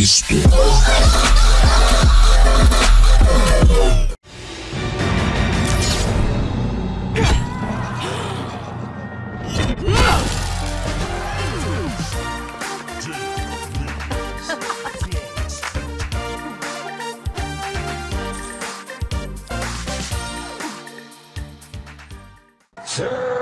Cristo. Sir!